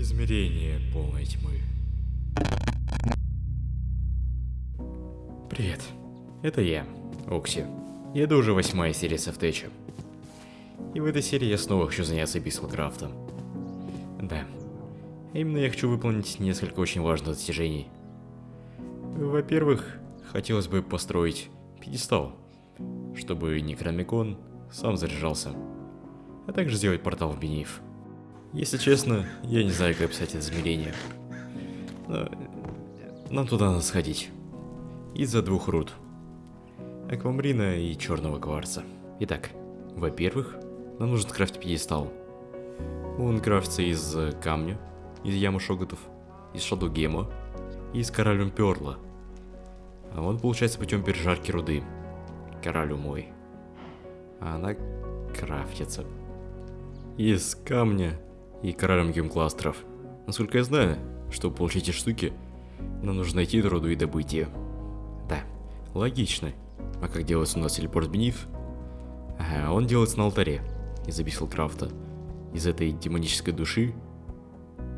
Измерение полной тьмы. Привет. Это я, Окси. И это уже восьмая серия Софтеча. И в этой серии я снова хочу заняться Бисселкрафтом. Да. Именно я хочу выполнить несколько очень важных достижений. Во-первых, хотелось бы построить пьедестал, чтобы Некромикон сам заряжался, а также сделать портал в Бениф. Если честно, я не знаю, как описать это измерение. Но нам туда надо сходить. Из-за двух руд. Аквамарина и черного кварца. Итак, во-первых, нам нужен крафтить пьедестал. Он крафтится из камня, из ямы шоготов, из шадугема и из кораллюм перла. А он получается путем пережарки руды. Кораллю мой. А она крафтится. Из камня и кораллем гемкластеров. Насколько я знаю, чтобы получить эти штуки, нам нужно найти руду и добыть ее. Да, логично. А как делается у нас телепорт Бениф? Ага, он делается на алтаре из Абиссалкрафта. Из этой демонической души.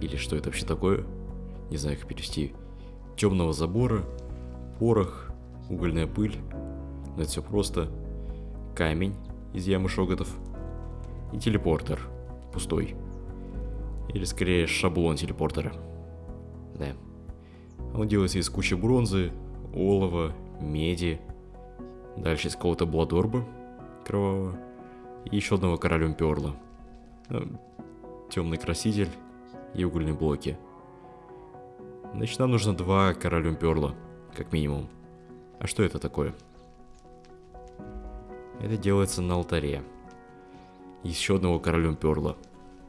Или что это вообще такое? Не знаю, как перевести. Темного забора, порох, угольная пыль. Но это все просто. Камень из ямы шоготов. И телепортер. Пустой. Или скорее шаблон телепортера. Да. Он делается из кучи бронзы, олова, меди. Дальше из какого-то бладорба кровавого. И еще одного королем перла. Темный краситель и угольные блоки. Значит, нам нужно два королем перла, как минимум. А что это такое? Это делается на алтаре. Еще одного королем перла.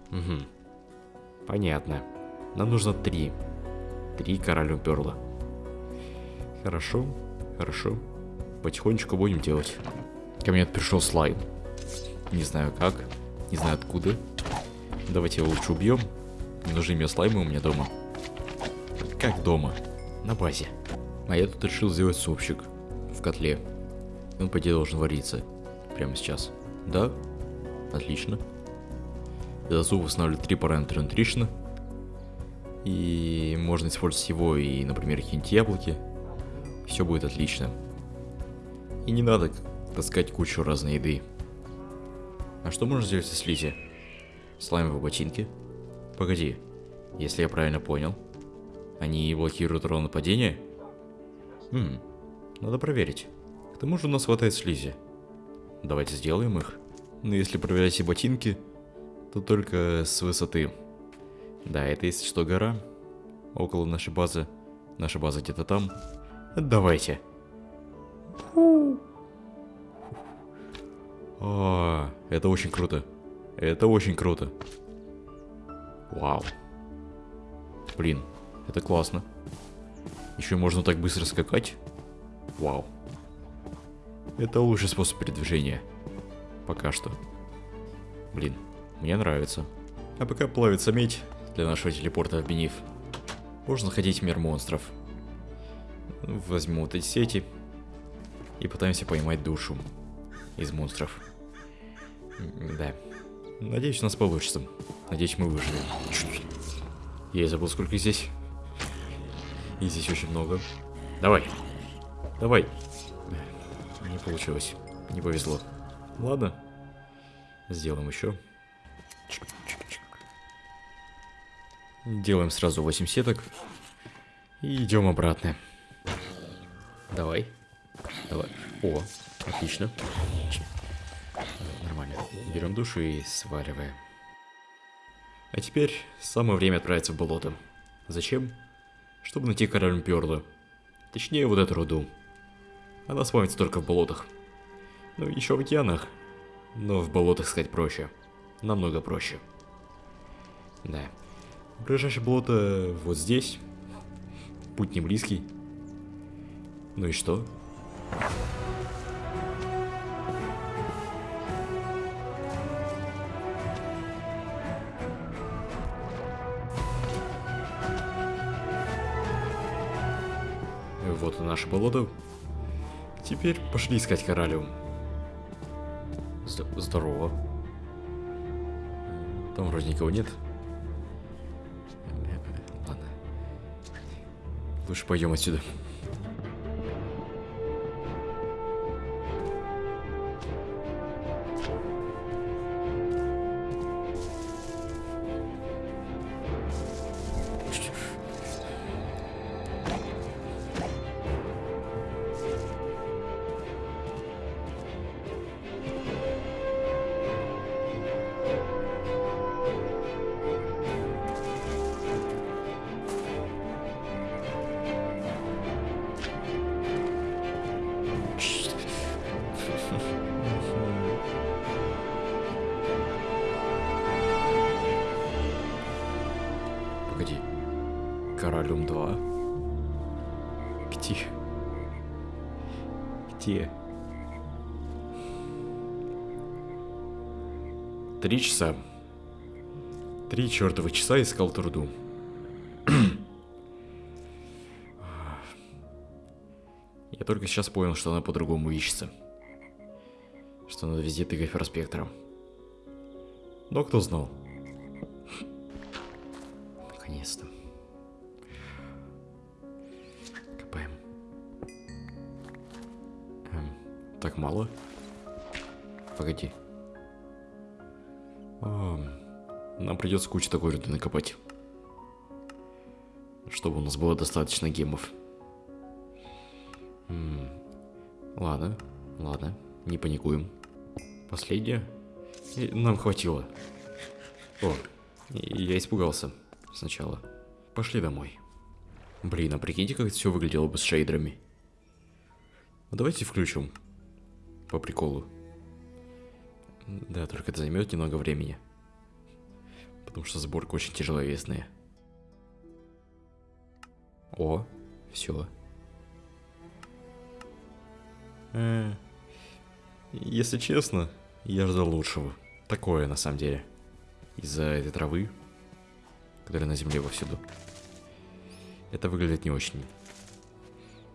Угу. Понятно. Нам нужно три. Три королю перла. Хорошо, хорошо. Потихонечку будем делать. Ко мне пришел слайм. Не знаю как, не знаю откуда. Давайте его лучше убьем. Не нужны мне слаймы у меня дома. Как дома? На базе. А я тут решил сделать супчик в котле. Он, по идее, должен вариться. Прямо сейчас. Да? Отлично. За суп устанавливаю три параметра нутришна. И можно использовать его и, например, какие-нибудь яблоки. Все будет отлично. И не надо таскать кучу разной еды. А что можно сделать со слизи? Слаймовые ботинки? Погоди, если я правильно понял, они блокируют урон нападения? Хм, надо проверить. К тому же у нас хватает слизи. Давайте сделаем их. Но если проверять все ботинки, то только с высоты. Да, это если что гора. Около нашей базы. Наша база где-то там. Давайте. О, это очень круто. Это очень круто. Вау. Блин, это классно. Еще можно так быстро скакать. Вау. Это лучший способ передвижения. Пока что. Блин, мне нравится. А пока плавится медь для нашего телепорта в Бениф, можно ходить в мир монстров. Возьму вот эти сети и пытаемся поймать душу из монстров. Да. Надеюсь, у нас получится. Надеюсь, мы выживем. Я забыл, сколько здесь. И здесь очень много. Давай. Давай. Не получилось. Не повезло. Ладно. Сделаем еще. Делаем сразу 8 сеток. И идем обратно. Давай. Давай. О, отлично. Нормально. Берем душу и сваливаем. А теперь самое время отправиться в болото. Зачем? Чтобы найти король перла. Точнее, вот эту руду. Она спавнится только в болотах. Ну, еще в океанах. Но в болотах сказать проще. Намного проще. Да. Ближайшее болото вот здесь. Путь не близкий. Ну и что? Вот и наше болото. Теперь пошли искать кораллиум. Здорово. Там вроде никого нет. Ладно. Лучше пойдем отсюда. Где? Три часа. Три чертовых часа искал труду. Я только сейчас понял, что она по-другому ищется. Что надо везде тыкать проспектором. Но кто знал? Наконец-то. Мало? Погоди. А, нам придется кучу такой руды накопать. Чтобы у нас было достаточно гемов. Ладно, ладно, не паникуем. Последнее. Нам хватило. О, я испугался сначала. Пошли домой. Блин, а прикиньте, как это все выглядело бы с шейдерами. Ну, давайте включим. По приколу. Да, только это займет немного времени. Потому что сборка очень тяжеловесная. О, все. Э, если честно, я ждал лучшего. Такое, на самом деле. Из-за этой травы, которая на земле повсюду. Это выглядит не очень.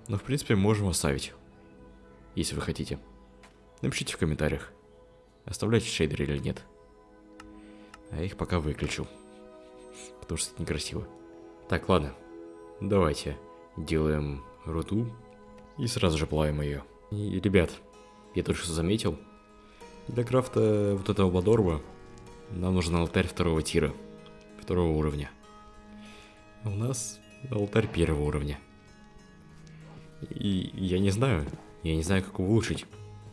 Но, в принципе, можем оставить. Если вы хотите. Напишите в комментариях, оставлять шейдеры или нет. А я их пока выключу. Потому что это некрасиво. Так, ладно. Давайте делаем руду и сразу же плавим ее. И, ребят, я только что заметил, для крафта вот этого Бладорба нам нужен алтарь второго тира, второго уровня. А у нас алтарь первого уровня. И я не знаю, я не знаю, как его улучшить.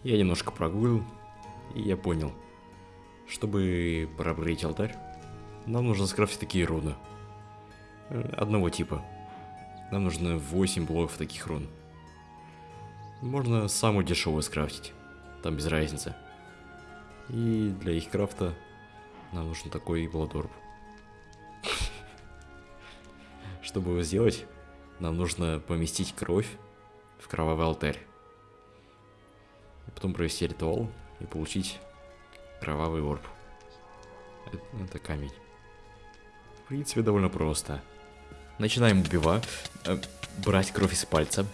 Я немножко прогуглил, и я понял. Чтобы проапгрейдить алтарь, нам нужно скрафтить такие руны. Э, Одного типа. Нам нужно 8 блоков таких рун. Можно самую дешевую скрафтить. Там без разницы. И для их крафта нам нужен такой бладорб. Чтобы его сделать, нам нужно поместить кровь в кровавый алтарь. Потом провести ритуал и получить кровавый орб. Это, это камень. В принципе, довольно просто. Начинаем убивать, э, брать кровь из пальца,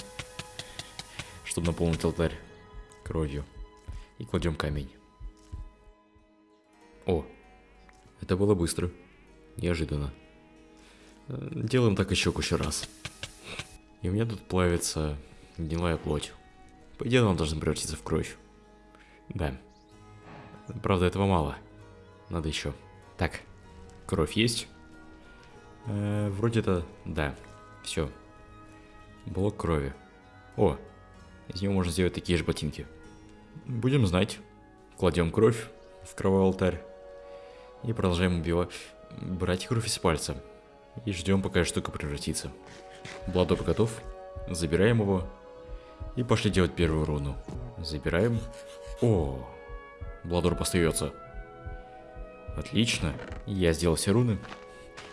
чтобы наполнить алтарь кровью. И кладем камень. О, это было быстро. Неожиданно. Э, Делаем так еще кучу раз. И у меня тут плавится гнилая плоть. По идее, она должна превратиться в кровь. Да. Правда, этого мало. Надо еще. Так, кровь есть. Э, вроде это... Да, все. Блок крови. О, из него можно сделать такие же ботинки. Будем знать. Кладем кровь в кровавый алтарь. И продолжаем убивать. Брать кровь из пальца. И ждем, пока штука превратится. Бладоп готов. Забираем его. И пошли делать первую руну. Забираем. О, Бладор остается. Отлично. Я сделал все руны.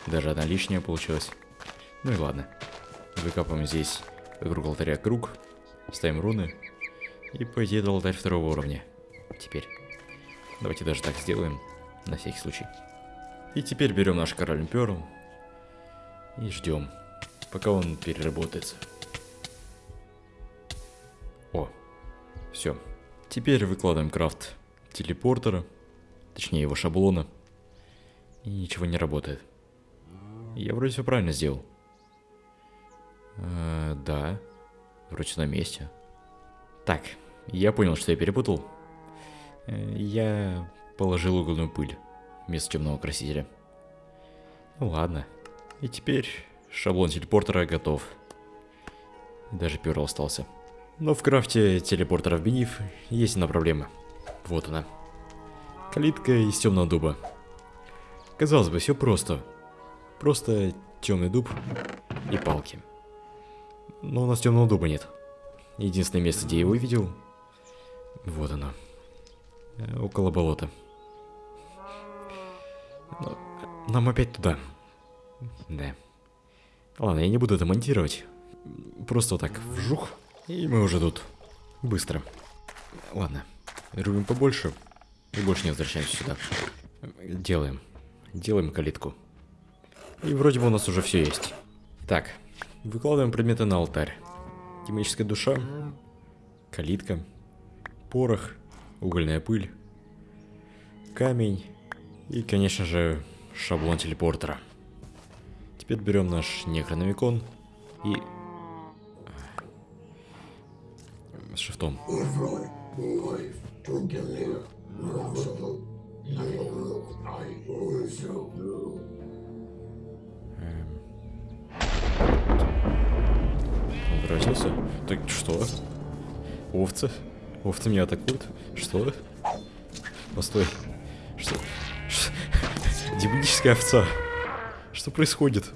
Даже одна лишняя получилась. Ну и ладно. Выкапываем здесь вокруг алтаря круг. Ставим руны. И по идее алтарь второго уровня. Теперь. Давайте даже так сделаем. На всякий случай. И теперь берем наш король Перл. И ждем. Пока он переработается. Все. Теперь выкладываем крафт телепортера. Точнее его шаблона. И ничего не работает. Я вроде все правильно сделал. Э, да. Вроде на месте. Так, я понял, что я перепутал. Э, я положил угольную пыль вместо темного красителя. Ну ладно. И теперь шаблон телепортера готов. Даже перл остался. Но в крафте телепортера в Бениф есть одна проблема. Вот она. Калитка из темного дуба. Казалось бы, все просто. Просто темный дуб и палки. Но у нас темного дуба нет. Единственное место, где я его видел, вот оно. Э, около болота. Но нам опять туда. Да. Ладно, я не буду это монтировать. Просто вот так вжух, и мы уже тут. Быстро. Ладно, рубим побольше и больше не возвращаемся сюда. Делаем. Делаем калитку. И вроде бы у нас уже все есть. Так, выкладываем предметы на алтарь. Демоническая душа, калитка, порох, угольная пыль, камень и, конечно же, шаблон телепортера. Теперь берем наш некрономикон и... С шифтом. Эм. Он превратился? Так что? Овцы? Овцы меня атакуют? Что? Постой. Что? Что? Демоническая овца. Что происходит?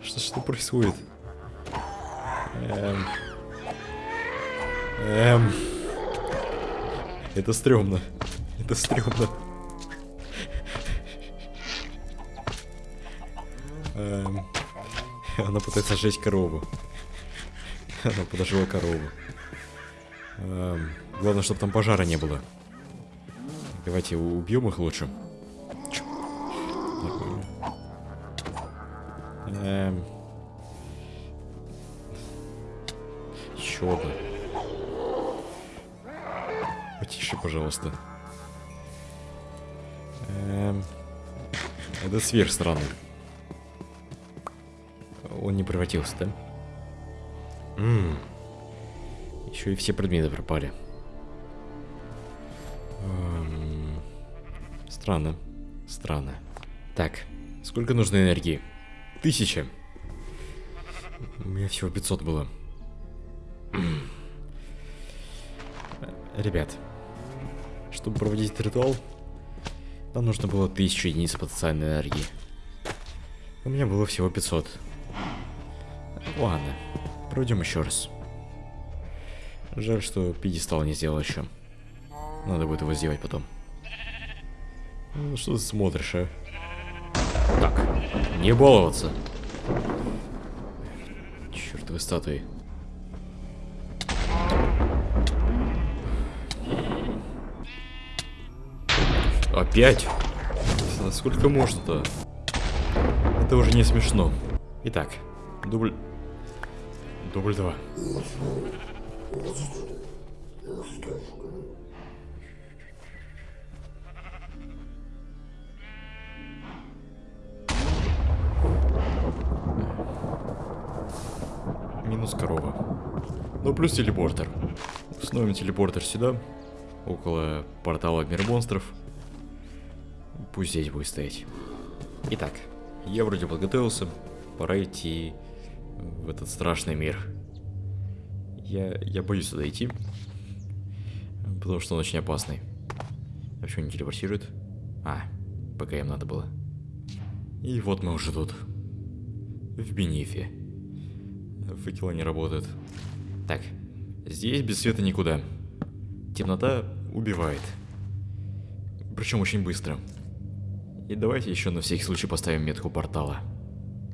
Что, что происходит? Эм... Эм... Это стрёмно. Это стрёмно. Эм... Она пытается сжечь корову. Она подожгла корову. Эм... Главное, чтобы там пожара не было. Давайте убьем их лучше. Эм... Еще. Пожалуйста. Эм... Это сверх странный. Он не превратился, да? Ммм. Еще и все предметы пропали. Эм... Странно. Странно. Так, сколько нужно энергии? Тысяча. У меня всего 500 было. Ребят, чтобы проводить этот ритуал, нам нужно было 1000 единиц потенциальной энергии. У меня было всего 500. Ладно, проведем еще раз. Жаль, что пьедестал не сделал еще. Надо будет его сделать потом. Ну, что ты смотришь, а? Так, не баловаться. Чертовы статуи. Опять? Сколько можно-то? Это уже не смешно. Итак, дубль... Дубль 2. Минус корова. Ну, плюс телепортер. Установим телепортер сюда, около портала мир монстров. Пусть здесь будет стоять. Итак, я вроде подготовился. Пора идти в этот страшный мир. Я, я боюсь сюда идти. Потому что он очень опасный. А почему не телепортирует? А, пока им надо было. И вот мы уже тут. В Бенифе. Факела не работает. Так, здесь без света никуда. Темнота убивает. Причем очень быстро. И давайте еще на всякий случай поставим метку портала.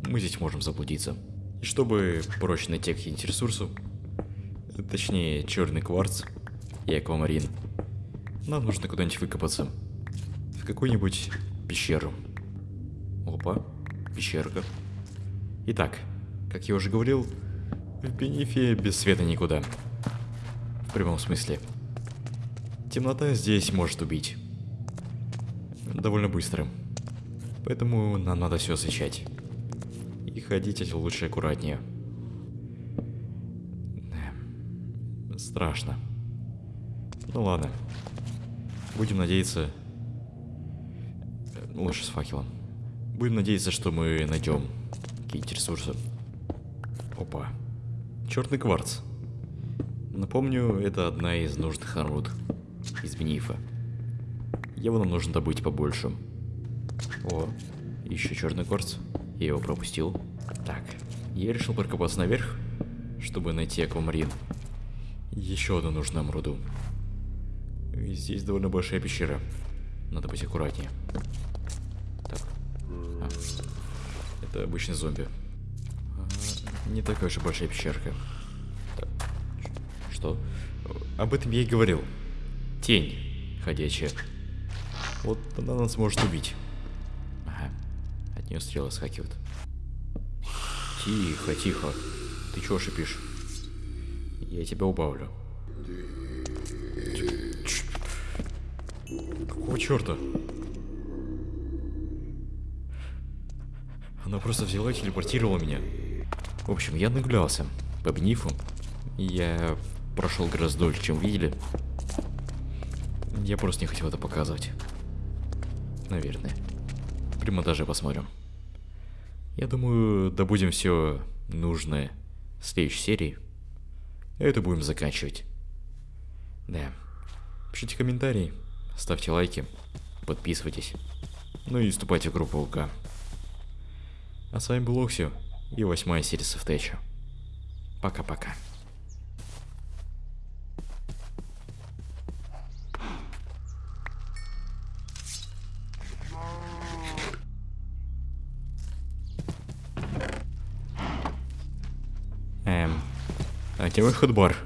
Мы здесь можем заблудиться. И чтобы проще найти какие-нибудь ресурсы, точнее черный кварц и аквамарин, нам нужно куда-нибудь выкопаться. В какую-нибудь пещеру. Опа, пещерка. Итак, как я уже говорил, в Бенефе без света никуда. В прямом смысле. Темнота здесь может убить. Довольно быстро. Поэтому нам надо все освещать. И ходить лучше аккуратнее. Страшно. Ну ладно. Будем надеяться... э, Лучше с факелом. Будем надеяться, что мы найдем какие-нибудь ресурсы. Опа. Черный кварц. Напомню, это одна из нужных руд из Бенифа. Его нам нужно добыть побольше. О, еще черный кварц. Я его пропустил. Так, я решил прокопаться наверх, чтобы найти аквамарин. Еще одну нужную нам руду. И здесь довольно большая пещера. Надо быть аккуратнее. Так. А. Это обычный зомби. А, не такая уж и большая пещерка. Так. Что? Об этом я и говорил. Тень ходячая. Вот она нас может убить. Нее стрелы скакивают. Тихо, тихо. Ты чего шипишь? Я тебя убавлю. Какого черта? Она просто взяла и телепортировала меня. В общем, я нагулялся по бнифу. Я прошел гораздо дольше, чем видели. Я просто не хотел это показывать. Наверное. При монтаже посмотрим. Я думаю, добудем все нужное в следующей серии. Это будем заканчивать. Да. Пишите комментарии, ставьте лайки, подписывайтесь. Ну и вступайте в группу ВК. А с вами был Оксио и восьмая серия Софтеча. Пока-пока. Мой ходбар?